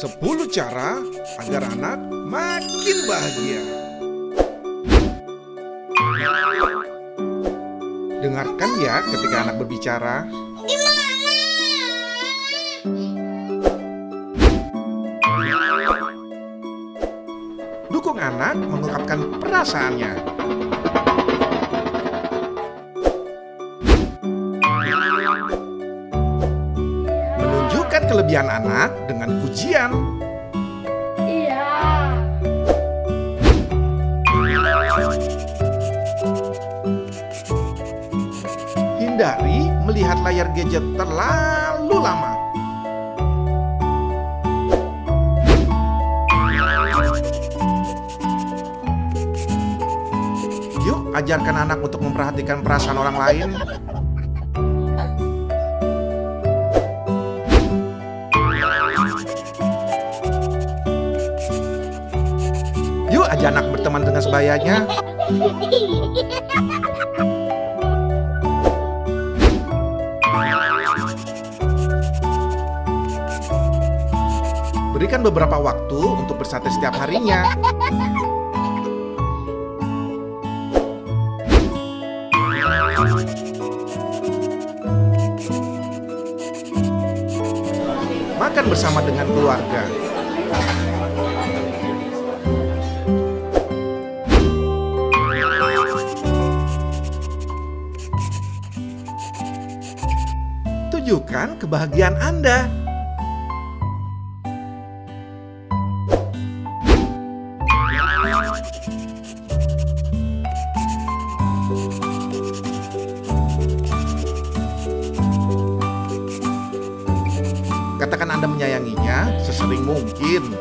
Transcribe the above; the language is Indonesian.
10 cara agar anak makin bahagia. Dengarkan ya ketika anak berbicara. Dukung anak mengungkapkan perasaannya. Kelebihan anak dengan pujian. Iya. Hindari melihat layar gadget terlalu lama. Yuk, ajarkan anak untuk memperhatikan perasaan orang lain. Ajak anak berteman dengan sebayanya. Berikan beberapa waktu untuk bersate setiap harinya. Makan bersama dengan keluarga. Tunjukkan kebahagiaan Anda. Katakan Anda menyayanginya sesering mungkin.